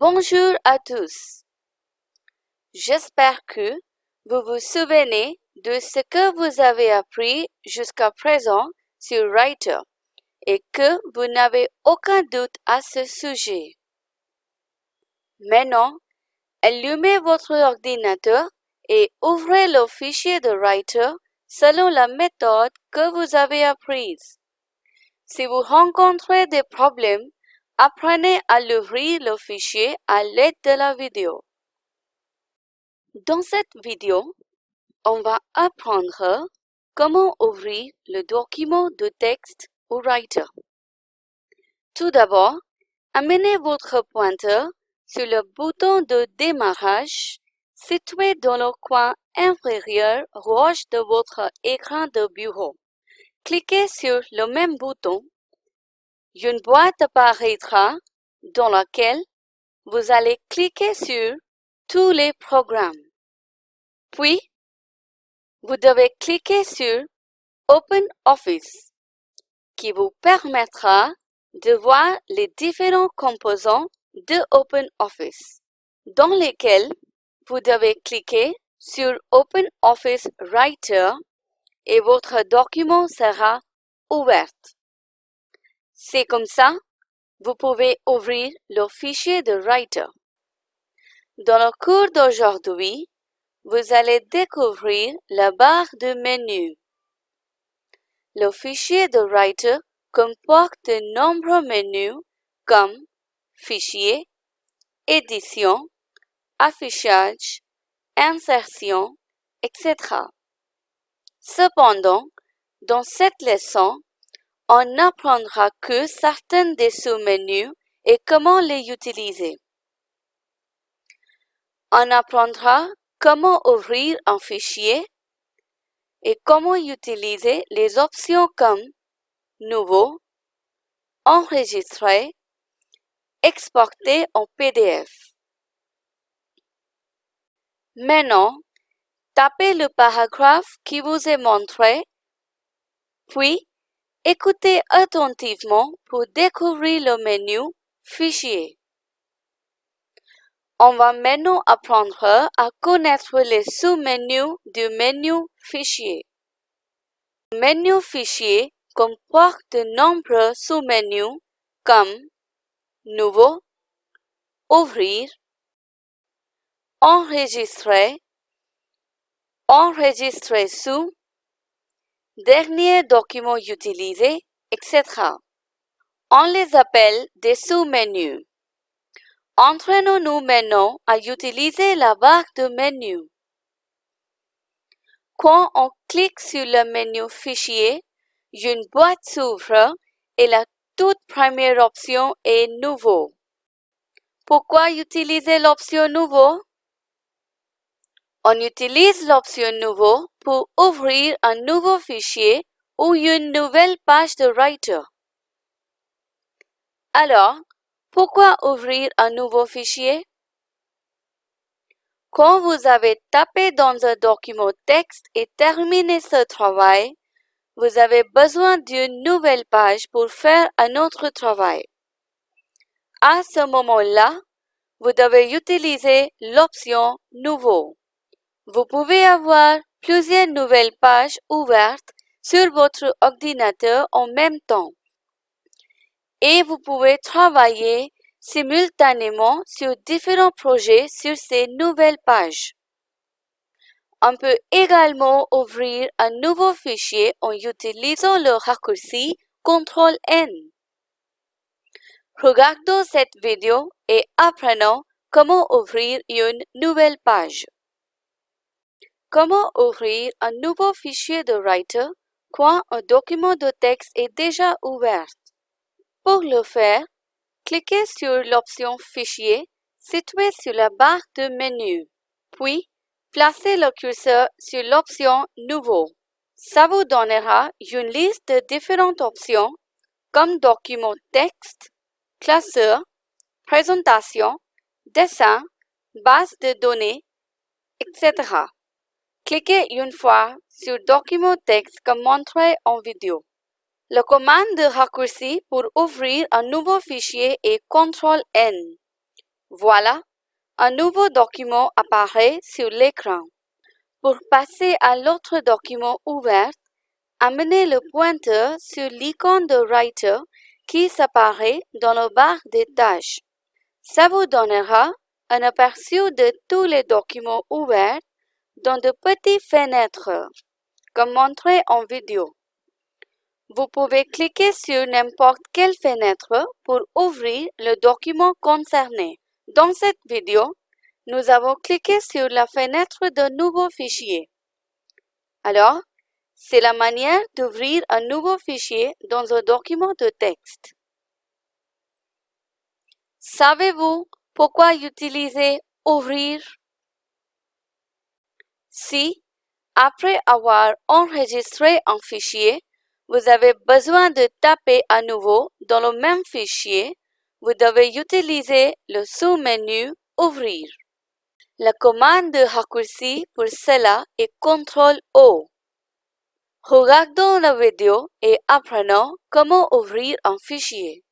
Bonjour à tous. J'espère que vous vous souvenez de ce que vous avez appris jusqu'à présent sur Writer et que vous n'avez aucun doute à ce sujet. Maintenant, allumez votre ordinateur et ouvrez le fichier de Writer selon la méthode que vous avez apprise. Si vous rencontrez des problèmes, apprenez à l'ouvrir le fichier à l'aide de la vidéo. Dans cette vidéo, on va apprendre comment ouvrir le document de texte ou Writer. Tout d'abord, amenez votre pointeur sur le bouton de démarrage situé dans le coin inférieur gauche de votre écran de bureau. Cliquez sur le même bouton. Une boîte apparaîtra dans laquelle vous allez cliquer sur tous les programmes. Puis, vous devez cliquer sur Open Office qui vous permettra de voir les différents composants de OpenOffice, dans lesquels vous devez cliquer sur OpenOffice Writer et votre document sera ouvert. C'est comme ça, vous pouvez ouvrir le fichier de Writer. Dans le cours d'aujourd'hui, vous allez découvrir la barre de menu. Le fichier de Writer comporte de nombreux menus comme Fichier, Édition, Affichage, Insertion, etc. Cependant, dans cette leçon, on n'apprendra que certains des sous-menus et comment les utiliser. On apprendra comment ouvrir un fichier et comment utiliser les options comme Nouveau, Enregistrer, Exporter en PDF. Maintenant, tapez le paragraphe qui vous est montré, puis écoutez attentivement pour découvrir le menu Fichier. On va maintenant apprendre à connaître les sous-menus du menu Fichier. Le menu Fichier comporte de nombreux sous-menus comme Nouveau, Ouvrir, Enregistrer, Enregistrer sous, Dernier document utilisé, etc. On les appelle des sous-menus. Entraînons-nous maintenant à utiliser la barre de menu. Quand on clique sur le menu Fichier, une boîte s'ouvre et la toute première option est Nouveau. Pourquoi utiliser l'option Nouveau? On utilise l'option Nouveau pour ouvrir un nouveau fichier ou une nouvelle page de Writer. Alors, pourquoi ouvrir un nouveau fichier? Quand vous avez tapé dans un document texte et terminé ce travail, vous avez besoin d'une nouvelle page pour faire un autre travail. À ce moment-là, vous devez utiliser l'option Nouveau. Vous pouvez avoir plusieurs nouvelles pages ouvertes sur votre ordinateur en même temps. Et vous pouvez travailler simultanément sur différents projets sur ces nouvelles pages. On peut également ouvrir un nouveau fichier en utilisant le raccourci CTRL-N. Regardons cette vidéo et apprenons comment ouvrir une nouvelle page. Comment ouvrir un nouveau fichier de Writer quand un document de texte est déjà ouvert? Pour le faire, cliquez sur l'option Fichier située sur la barre de menu, puis placez le curseur sur l'option Nouveau. Ça vous donnera une liste de différentes options comme document texte, classeur, présentation, dessin, base de données, etc. Cliquez une fois sur Document texte comme montré en vidéo. La commande de raccourci pour ouvrir un nouveau fichier est CTRL-N. Voilà, un nouveau document apparaît sur l'écran. Pour passer à l'autre document ouvert, amenez le pointeur sur l'icône de Writer qui s'apparaît dans la barre des tâches. Ça vous donnera un aperçu de tous les documents ouverts dans de petites fenêtres, comme montré en vidéo. Vous pouvez cliquer sur n'importe quelle fenêtre pour ouvrir le document concerné. Dans cette vidéo, nous avons cliqué sur la fenêtre de nouveau fichier. Alors, c'est la manière d'ouvrir un nouveau fichier dans un document de texte. Savez-vous pourquoi utiliser Ouvrir? Si, après avoir enregistré un fichier, vous avez besoin de taper à nouveau dans le même fichier, vous devez utiliser le sous-menu Ouvrir. La commande de raccourci pour cela est CTRL-O. Regardons la vidéo et apprenons comment ouvrir un fichier.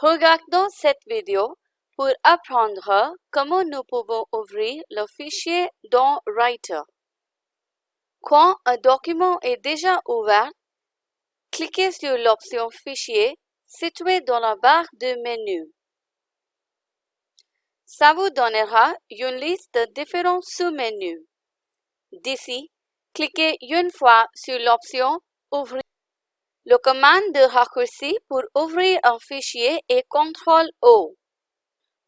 Regardons cette vidéo pour apprendre comment nous pouvons ouvrir le fichier dans Writer. Quand un document est déjà ouvert, cliquez sur l'option Fichier située dans la barre de menu. Ça vous donnera une liste de différents sous-menus. D'ici, cliquez une fois sur l'option Ouvrir. Le commande de raccourci pour ouvrir un fichier est CTRL-O.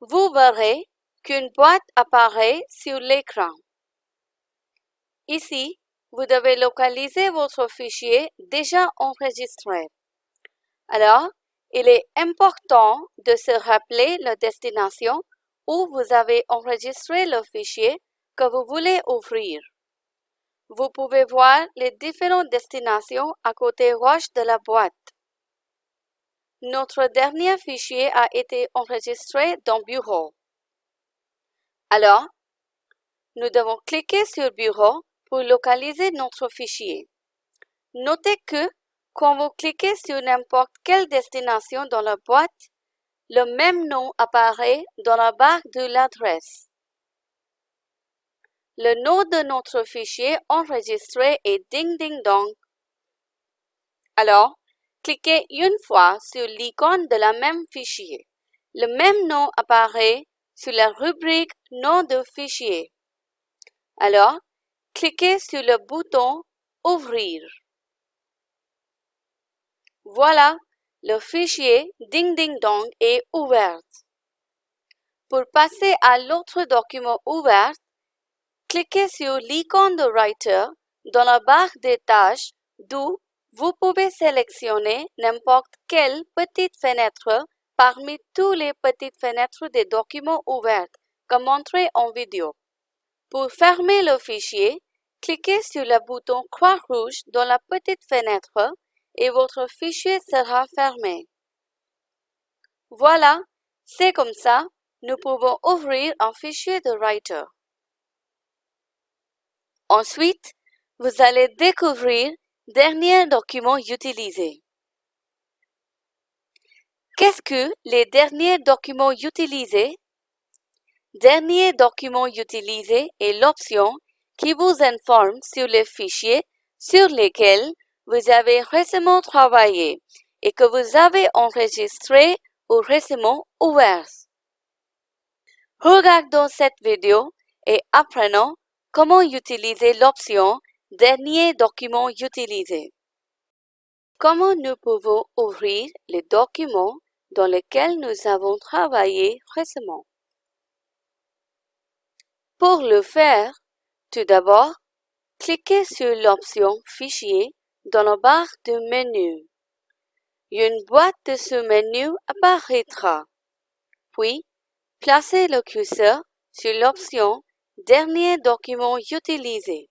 Vous verrez qu'une boîte apparaît sur l'écran. Ici, vous devez localiser votre fichier déjà enregistré. Alors, il est important de se rappeler la destination où vous avez enregistré le fichier que vous voulez ouvrir. Vous pouvez voir les différentes destinations à côté gauche de la boîte. Notre dernier fichier a été enregistré dans Bureau. Alors, nous devons cliquer sur Bureau pour localiser notre fichier. Notez que quand vous cliquez sur n'importe quelle destination dans la boîte, le même nom apparaît dans la barre de l'adresse. Le nom de notre fichier enregistré est Ding Ding Dong. Alors, cliquez une fois sur l'icône de la même fichier. Le même nom apparaît sur la rubrique Nom de fichier. Alors, cliquez sur le bouton Ouvrir. Voilà, le fichier Ding Ding Dong est ouvert. Pour passer à l'autre document ouvert, Cliquez sur l'icône de Writer dans la barre des tâches d'où vous pouvez sélectionner n'importe quelle petite fenêtre parmi toutes les petites fenêtres des documents ouverts, comme montré en vidéo. Pour fermer le fichier, cliquez sur le bouton croix rouge dans la petite fenêtre et votre fichier sera fermé. Voilà, c'est comme ça, nous pouvons ouvrir un fichier de Writer. Ensuite, vous allez découvrir derniers documents utilisés. Qu'est-ce que les derniers documents utilisés? Dernier document utilisé est l'option qui vous informe sur les fichiers sur lesquels vous avez récemment travaillé et que vous avez enregistré ou récemment ouvert. Regardons cette vidéo et apprenons Comment utiliser l'option Dernier document utilisé Comment nous pouvons ouvrir les documents dans lesquels nous avons travaillé récemment? Pour le faire, tout d'abord, cliquez sur l'option Fichier dans la barre de menu. Une boîte de ce menu apparaîtra. Puis, placez le curseur sur l'option Dernier document utilisé.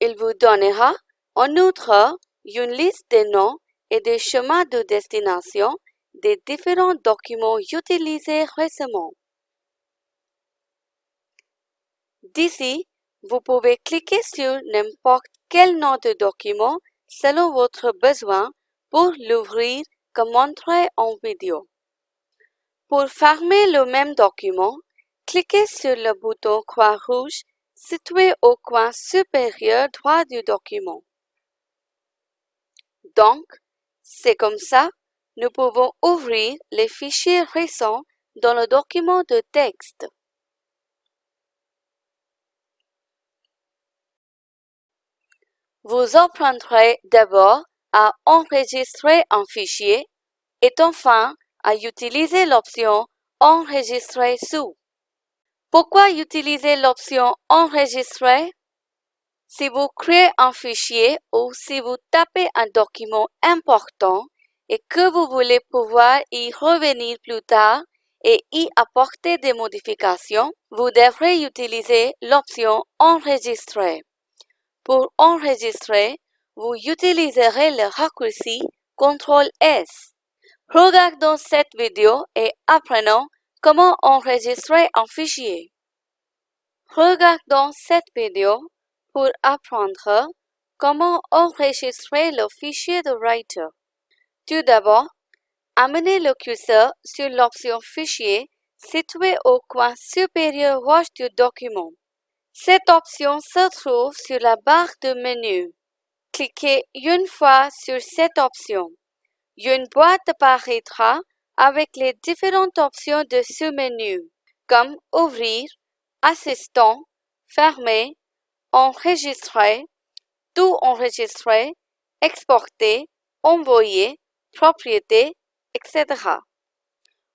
Il vous donnera en outre une liste des noms et des chemins de destination des différents documents utilisés récemment. D'ici, vous pouvez cliquer sur n'importe quel nom de document selon votre besoin pour l'ouvrir comme montré en vidéo. Pour fermer le même document, cliquez sur le bouton croix rouge situé au coin supérieur droit du document. Donc, c'est comme ça, nous pouvons ouvrir les fichiers récents dans le document de texte. Vous apprendrez d'abord à enregistrer un fichier et enfin à utiliser l'option Enregistrer sous. Pourquoi utiliser l'option Enregistrer Si vous créez un fichier ou si vous tapez un document important et que vous voulez pouvoir y revenir plus tard et y apporter des modifications, vous devrez utiliser l'option Enregistrer. Pour enregistrer, vous utiliserez le raccourci CTRL S. Regardons cette vidéo et apprenons comment enregistrer un fichier? Regardons cette vidéo pour apprendre comment enregistrer le fichier de Writer. Tout d'abord, amenez le curseur sur l'option Fichier située au coin supérieur gauche du document. Cette option se trouve sur la barre de menu. Cliquez une fois sur cette option. Une boîte apparaîtra avec les différentes options de ce menu, comme Ouvrir, Assistant, Fermer, Enregistrer, Tout enregistrer, Exporter, Envoyer, Propriété, etc.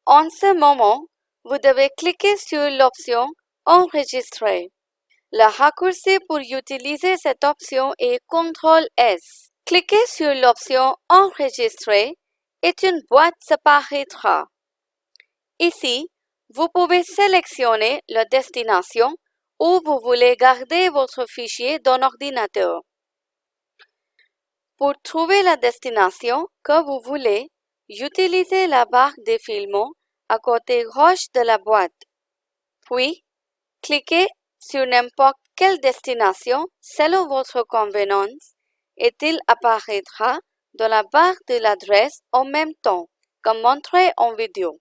En ce moment, vous devez cliquer sur l'option Enregistrer. Le raccourci pour utiliser cette option est CTRL S. Cliquez sur l'option Enregistrer et une boîte s'apparaîtra. Ici, vous pouvez sélectionner la destination où vous voulez garder votre fichier dans l'ordinateur. Pour trouver la destination que vous voulez, utilisez la barre défilement à côté gauche de la boîte. Puis, cliquez sur n'importe quelle destination selon votre convenance et il apparaîtra dans la barre de l'adresse en même temps, comme montré en vidéo.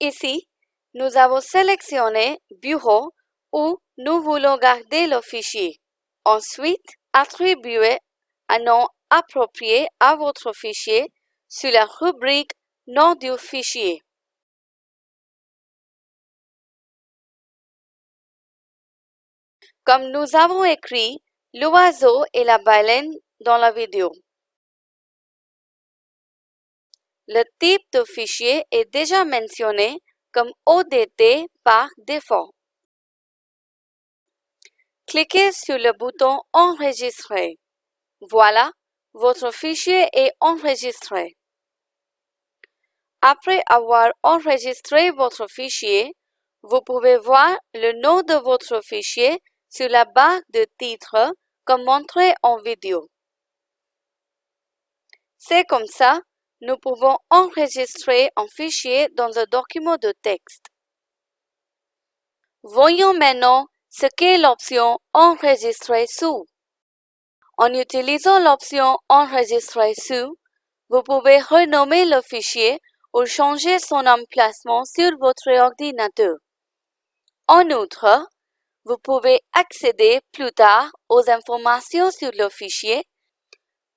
Ici, nous avons sélectionné Bureau où nous voulons garder le fichier. Ensuite, attribuez un nom approprié à votre fichier sur la rubrique Nom du fichier. comme nous avons écrit l'oiseau et la baleine dans la vidéo. Le type de fichier est déjà mentionné comme ODT par défaut. Cliquez sur le bouton Enregistrer. Voilà, votre fichier est enregistré. Après avoir enregistré votre fichier, vous pouvez voir le nom de votre fichier sur la barre de titre comme montré en vidéo. C'est comme ça, nous pouvons enregistrer un fichier dans un document de texte. Voyons maintenant ce qu'est l'option Enregistrer sous. En utilisant l'option Enregistrer sous, vous pouvez renommer le fichier ou changer son emplacement sur votre ordinateur. En outre, vous pouvez accéder plus tard aux informations sur le fichier,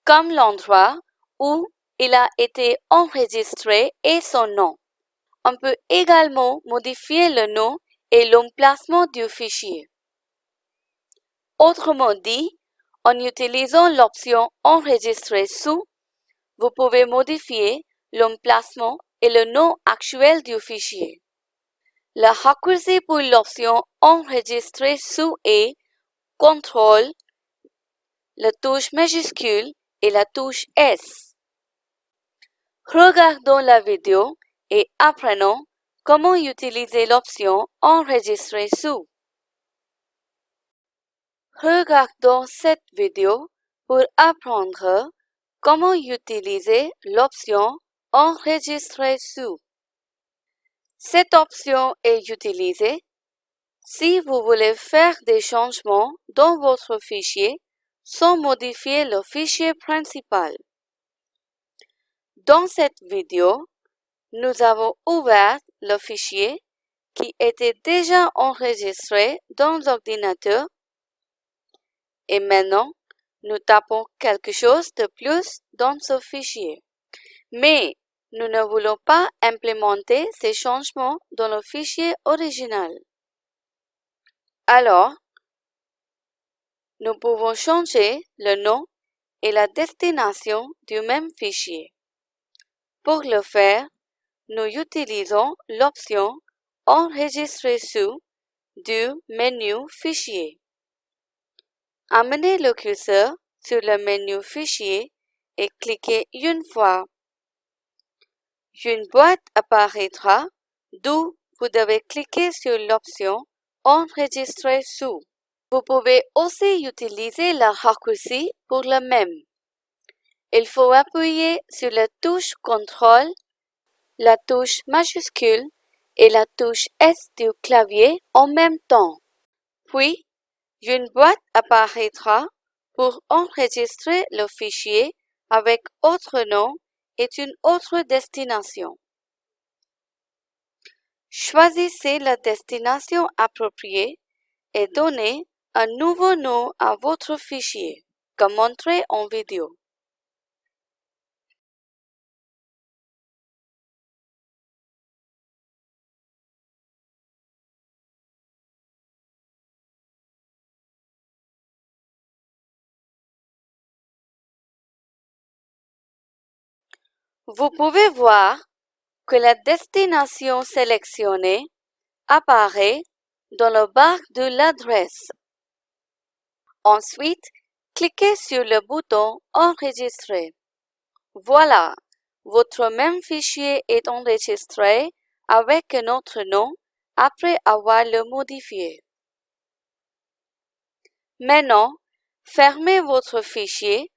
comme l'endroit où il a été enregistré et son nom. On peut également modifier le nom et l'emplacement du fichier. Autrement dit, en utilisant l'option Enregistrer sous, vous pouvez modifier l'emplacement et le nom actuel du fichier. Le raccourci pour l'option Enregistrer sous est CTRL, la touche majuscule et la touche S. Regardons la vidéo et apprenons comment utiliser l'option Enregistrer sous. Regardons cette vidéo pour apprendre comment utiliser l'option Enregistrer sous. Cette option est utilisée si vous voulez faire des changements dans votre fichier sans modifier le fichier principal. Dans cette vidéo, nous avons ouvert le fichier qui était déjà enregistré dans l'ordinateur et maintenant nous tapons quelque chose de plus dans ce fichier. Mais nous ne voulons pas implémenter ces changements dans le fichier original. Alors, nous pouvons changer le nom et la destination du même fichier. Pour le faire, nous utilisons l'option Enregistrer sous du menu Fichier. Amenez le curseur sur le menu Fichier et cliquez une fois. Une boîte apparaîtra d'où vous devez cliquer sur l'option Enregistrer sous. Vous pouvez aussi utiliser la raccourci pour le même. Il faut appuyer sur la touche CTRL, la touche majuscule et la touche S du clavier en même temps. Puis, une boîte apparaîtra pour enregistrer le fichier avec autre nom et une autre destination. Choisissez la destination appropriée et donnez un nouveau nom à votre fichier, comme montré en vidéo. Vous pouvez voir que la destination sélectionnée apparaît dans le barre de l'adresse. Ensuite, cliquez sur le bouton Enregistrer. Voilà, votre même fichier est enregistré avec un autre nom après avoir le modifié. Maintenant, fermez votre fichier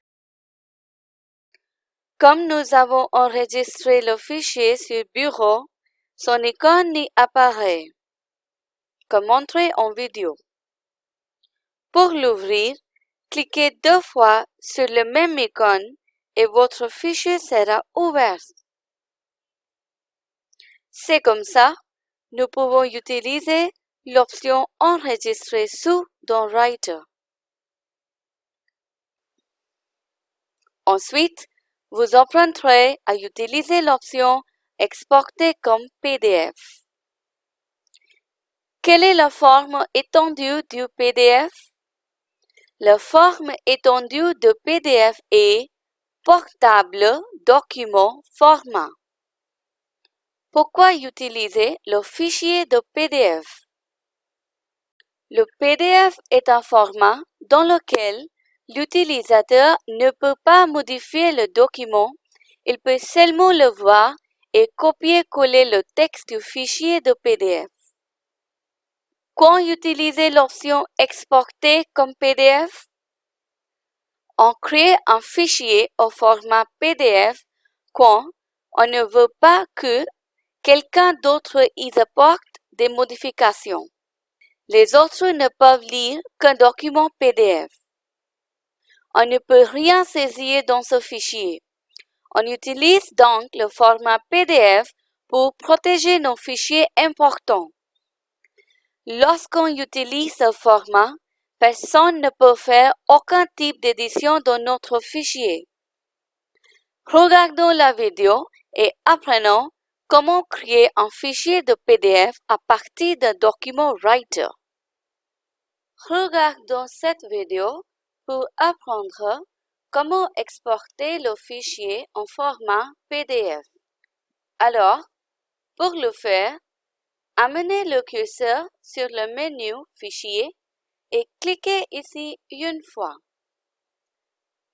comme nous avons enregistré le fichier sur Bureau, son icône n'y apparaît, comme montré en vidéo. Pour l'ouvrir, cliquez deux fois sur le même icône et votre fichier sera ouvert. C'est comme ça, nous pouvons utiliser l'option Enregistrer sous dans Writer. Ensuite, vous emprunterez à utiliser l'option Exporter comme PDF. Quelle est la forme étendue du PDF? La forme étendue de PDF est Portable document format. Pourquoi utiliser le fichier de PDF? Le PDF est un format dans lequel L'utilisateur ne peut pas modifier le document, il peut seulement le voir et copier-coller le texte du fichier de PDF. Quand utiliser l'option Exporter comme PDF? On crée un fichier au format PDF quand on ne veut pas que quelqu'un d'autre y apporte des modifications. Les autres ne peuvent lire qu'un document PDF. On ne peut rien saisir dans ce fichier. On utilise donc le format PDF pour protéger nos fichiers importants. Lorsqu'on utilise ce format, personne ne peut faire aucun type d'édition dans notre fichier. Regardons la vidéo et apprenons comment créer un fichier de PDF à partir d'un document Writer. Regardons cette vidéo pour apprendre comment exporter le fichier en format PDF. Alors, pour le faire, amenez le curseur sur le menu Fichier et cliquez ici une fois.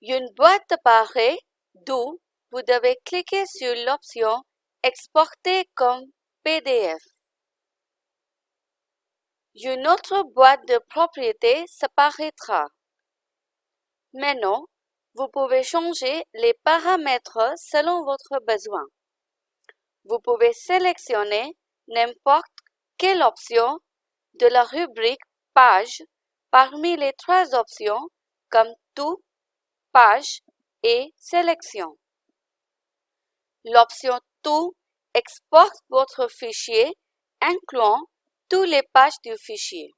Une boîte apparaît d'où vous devez cliquer sur l'option Exporter comme PDF. Une autre boîte de propriété s'apparaîtra. Maintenant, vous pouvez changer les paramètres selon votre besoin. Vous pouvez sélectionner n'importe quelle option de la rubrique Page parmi les trois options comme Tout, Page et Sélection. L'option Tout exporte votre fichier incluant toutes les pages du fichier.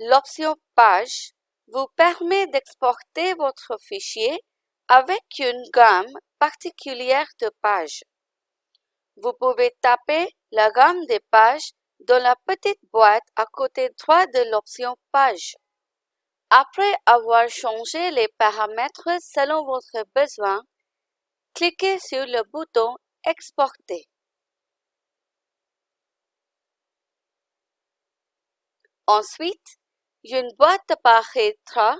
L'option Page vous permet d'exporter votre fichier avec une gamme particulière de pages. Vous pouvez taper la gamme des pages dans la petite boîte à côté droit de l'option Page. Après avoir changé les paramètres selon votre besoin, cliquez sur le bouton Exporter. Ensuite, une boîte apparaîtra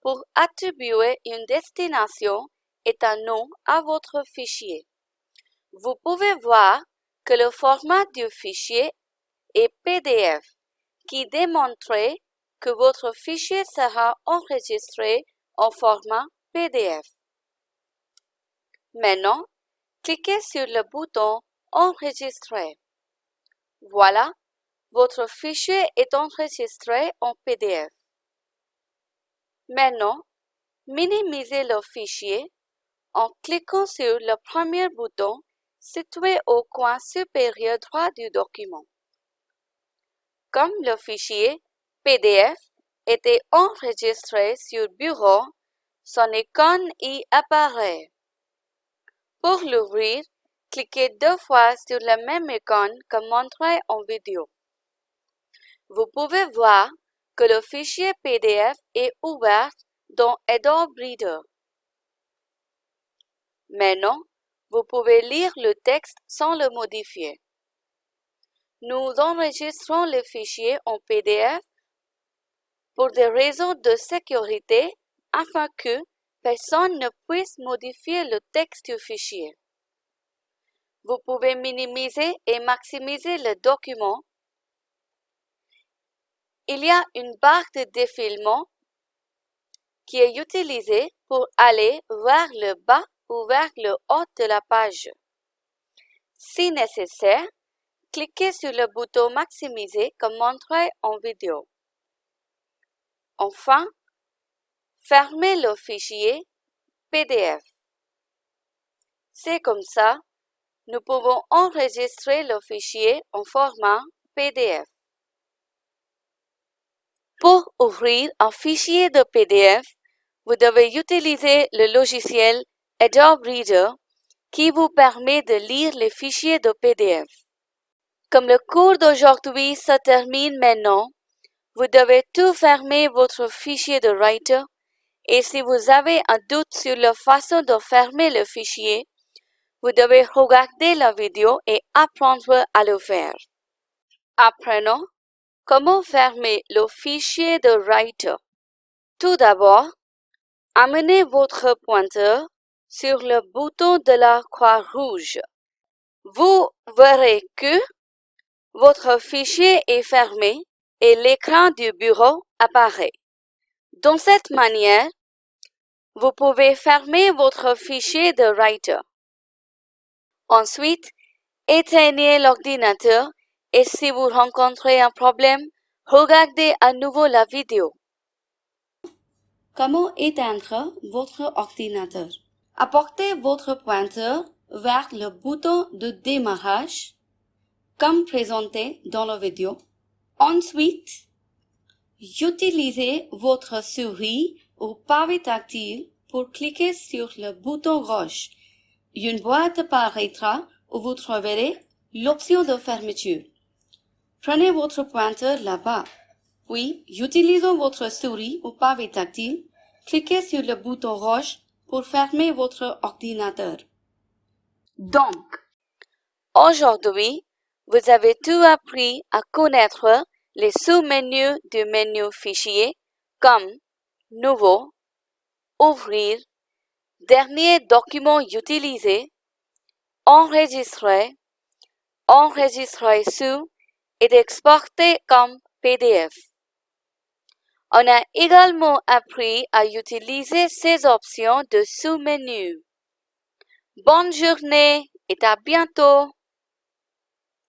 pour attribuer une destination et un nom à votre fichier. Vous pouvez voir que le format du fichier est PDF, qui démontre que votre fichier sera enregistré en format PDF. Maintenant, cliquez sur le bouton Enregistrer. Voilà, votre fichier est enregistré en PDF. Maintenant, minimisez le fichier en cliquant sur le premier bouton situé au coin supérieur droit du document. Comme le fichier PDF était enregistré sur Bureau, son icône y apparaît. Pour l'ouvrir, cliquez deux fois sur la même icône que montré en vidéo. Vous pouvez voir que le fichier PDF est ouvert dans Adobe Reader. Maintenant, vous pouvez lire le texte sans le modifier. Nous enregistrons le fichier en PDF pour des raisons de sécurité afin que personne ne puisse modifier le texte du fichier. Vous pouvez minimiser et maximiser le document. Il y a une barre de défilement qui est utilisée pour aller vers le bas ou vers le haut de la page. Si nécessaire, cliquez sur le bouton Maximiser comme montré en vidéo. Enfin, fermez le fichier PDF. C'est comme ça, nous pouvons enregistrer le fichier en format PDF. Pour ouvrir un fichier de PDF, vous devez utiliser le logiciel Adobe Reader qui vous permet de lire les fichiers de PDF. Comme le cours d'aujourd'hui se termine maintenant, vous devez tout fermer votre fichier de Writer et si vous avez un doute sur la façon de fermer le fichier, vous devez regarder la vidéo et apprendre à le faire. Apprenons comment fermer le fichier de Writer? Tout d'abord, amenez votre pointeur sur le bouton de la croix rouge. Vous verrez que votre fichier est fermé et l'écran du bureau apparaît. De cette manière, vous pouvez fermer votre fichier de Writer. Ensuite, éteignez l'ordinateur et si vous rencontrez un problème, regardez à nouveau la vidéo. Comment éteindre votre ordinateur? Apportez votre pointeur vers le bouton de démarrage, comme présenté dans la vidéo. Ensuite, utilisez votre souris ou pavé tactile pour cliquer sur le bouton gauche. Une boîte apparaîtra où vous trouverez l'option de fermeture. Prenez votre pointeur là-bas. Puis, utilisant votre souris ou pavé tactile, cliquez sur le bouton rouge pour fermer votre ordinateur. Donc, aujourd'hui, vous avez tout appris à connaître les sous-menus du menu Fichier comme Nouveau, Ouvrir, Dernier document utilisé, Enregistrer, Enregistrer sous et comme PDF. On a également appris à utiliser ces options de sous-menu. Bonne journée et à bientôt!